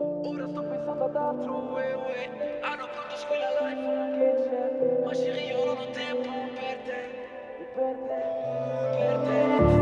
Ora sto pensando ad altro, uè, uè. Hanno pronto squilla l'iPhone che c'è Ma Siri io non ho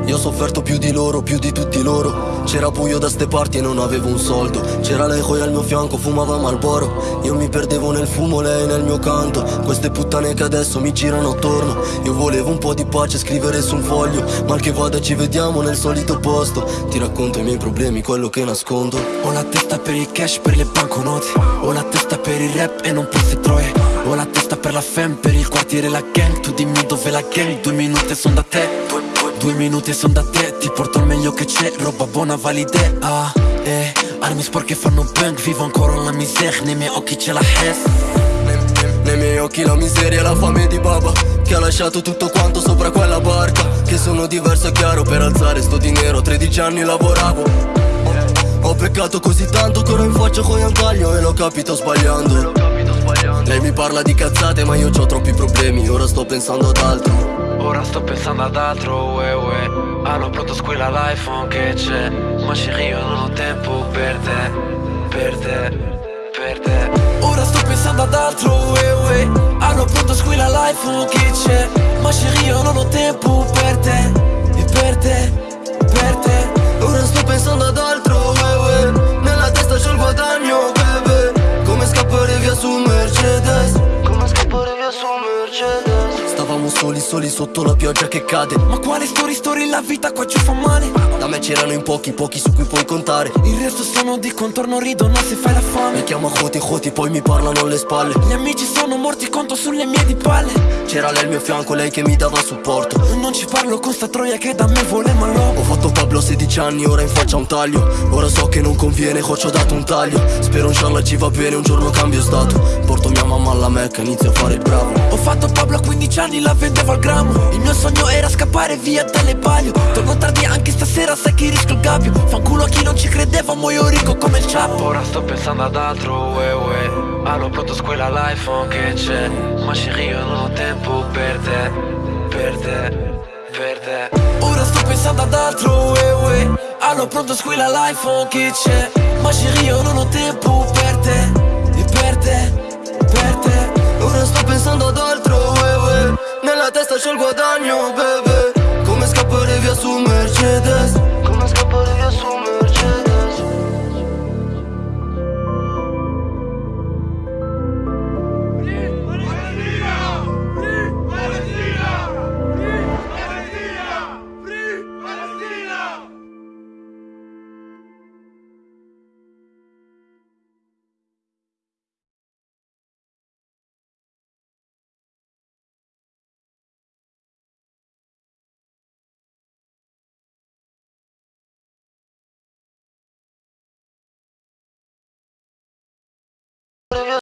Io ho sofferto più di loro, più di tutti loro. C'era buio da ste parti e non avevo un soldo. C'era lei coi al mio fianco, fumava Malboro Io mi perdevo nel fumo, lei nel mio canto. Queste puttane che adesso mi girano attorno. Io volevo un po' di pace, scrivere su un foglio. Mal che vada ci vediamo nel solito posto. Ti racconto i miei problemi, quello che nascondo. Ho la testa per il cash, per le banconote. Ho la testa per il rap e non se troie. Ho la testa per la fam, per il quartiere la gang. Tu dimmi dove la gang, due minuti son da te Due, minuti son da te Ti porto il meglio che c'è, roba buona valide Ah, eh, armi sporche fanno bang Vivo ancora la miseria, nei miei occhi c'è la Hess. Nei, miei occhi la miseria e la fame di baba Che ha lasciato tutto quanto sopra quella barca Che sono diverso e chiaro per alzare sto dinero 13 anni lavoravo. Ho, ho peccato così tanto che ora in faccia con un taglio E l'ho capito sbagliando Lei mi parla di cazzate ma io ho troppi problemi Ora sto pensando ad altro Ora sto pensando ad altro, uè, uè. Hanno pronto squilla l'iPhone che c'è Ma Siri io non ho tempo per te Per te, per te Ora sto pensando ad altro, uè, uè. Hanno pronto squilla l'iPhone che soli, soli sotto la pioggia che cade. Ma quale story, story, la vita qua ci fa male? Da me c'erano in pochi, pochi su cui puoi contare. Il resto sono di contorno, ridono se fai la Mi fame chiama Joti Joti, poi mi parlano alle spalle. Gli amici sono morti, conto sulle mie di palle. C'era lei al mio fianco, lei che mi dava supporto. Non ci parlo con sta troia che da me vuole malò Ho fatto Pablo a 16 anni, ora in faccia un taglio. Ora so che non conviene, ho dato un taglio. Spero inshallah ci va bene, un giorno cambio stato. Porto mia mamma alla Mecca, inizio a fare il bravo. Ho fatto Pablo a 15 anni, la vendevo al grammo. Il mio sogno era scappare via dalle palio. Torno tardi anche stasera, sai che rischio il gabbio. Fanculo a chi non ci credeva, muoio ricco come il ciappo Ora sto pensando ad altro, uè, uè. Hanno pronto squilla l'iPhone che c'è. Ma Siri io non ho tempo per te Per te, per te. Ora sto pensando ad altro, uè, uè. Hanno pronto squilla l'iPhone che c'è. Ma Siri io non ho tempo per te E per te, per te Ora